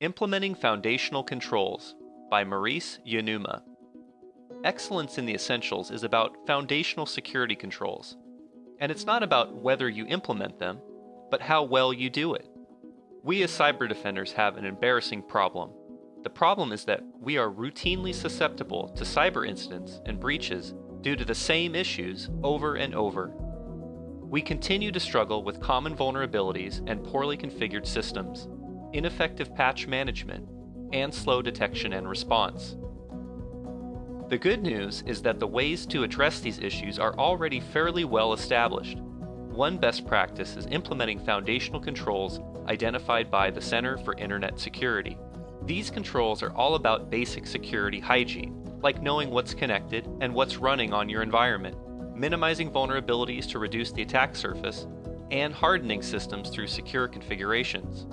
Implementing Foundational Controls by Maurice Uenuma. Excellence in the Essentials is about foundational security controls. And it's not about whether you implement them, but how well you do it. We as cyber defenders have an embarrassing problem. The problem is that we are routinely susceptible to cyber incidents and breaches due to the same issues over and over. We continue to struggle with common vulnerabilities and poorly configured systems, ineffective patch management, and slow detection and response. The good news is that the ways to address these issues are already fairly well established. One best practice is implementing foundational controls identified by the Center for Internet Security. These controls are all about basic security hygiene, like knowing what's connected and what's running on your environment, minimizing vulnerabilities to reduce the attack surface, and hardening systems through secure configurations.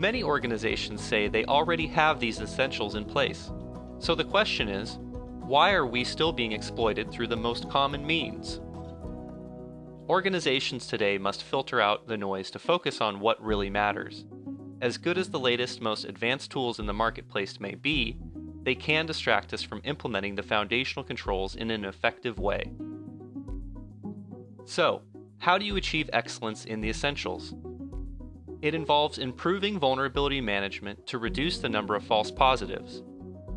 Many organizations say they already have these essentials in place. So the question is, why are we still being exploited through the most common means? Organizations today must filter out the noise to focus on what really matters. As good as the latest, most advanced tools in the marketplace may be, they can distract us from implementing the foundational controls in an effective way. So, how do you achieve excellence in the essentials? It involves improving vulnerability management to reduce the number of false positives.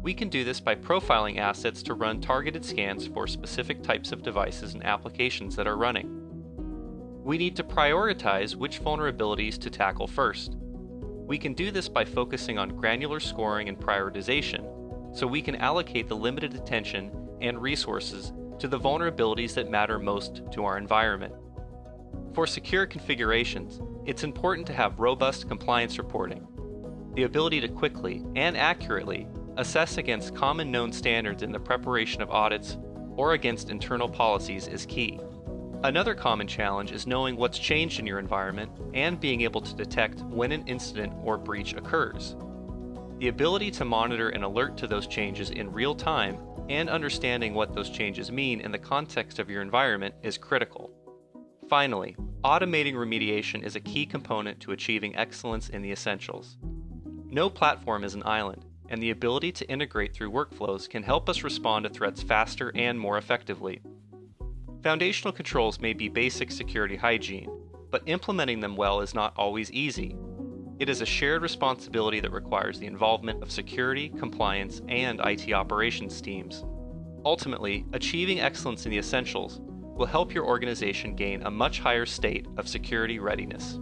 We can do this by profiling assets to run targeted scans for specific types of devices and applications that are running. We need to prioritize which vulnerabilities to tackle first. We can do this by focusing on granular scoring and prioritization, so we can allocate the limited attention and resources to the vulnerabilities that matter most to our environment. For secure configurations, it's important to have robust compliance reporting. The ability to quickly and accurately assess against common known standards in the preparation of audits or against internal policies is key. Another common challenge is knowing what's changed in your environment and being able to detect when an incident or breach occurs. The ability to monitor and alert to those changes in real time and understanding what those changes mean in the context of your environment is critical. Finally, automating remediation is a key component to achieving excellence in the essentials. No platform is an island, and the ability to integrate through workflows can help us respond to threats faster and more effectively. Foundational controls may be basic security hygiene, but implementing them well is not always easy. It is a shared responsibility that requires the involvement of security, compliance, and IT operations teams. Ultimately, achieving excellence in the essentials will help your organization gain a much higher state of security readiness.